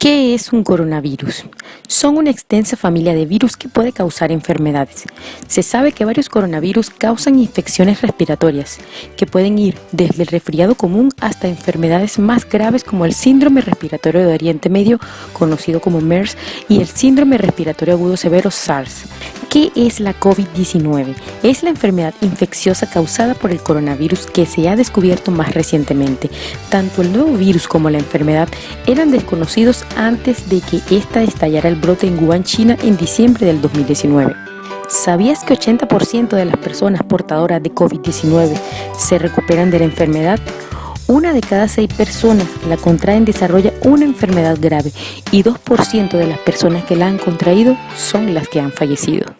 ¿Qué es un coronavirus? Son una extensa familia de virus que puede causar enfermedades. Se sabe que varios coronavirus causan infecciones respiratorias, que pueden ir desde el resfriado común hasta enfermedades más graves como el síndrome respiratorio de Oriente Medio, conocido como MERS, y el síndrome respiratorio agudo severo SARS. ¿Qué es la COVID-19? Es la enfermedad infecciosa causada por el coronavirus que se ha descubierto más recientemente. Tanto el nuevo virus como la enfermedad eran desconocidos antes de que esta estallara el brote en Wuhan, China en diciembre del 2019. ¿Sabías que 80% de las personas portadoras de COVID-19 se recuperan de la enfermedad? Una de cada seis personas que la contraen desarrolla una enfermedad grave y 2% de las personas que la han contraído son las que han fallecido.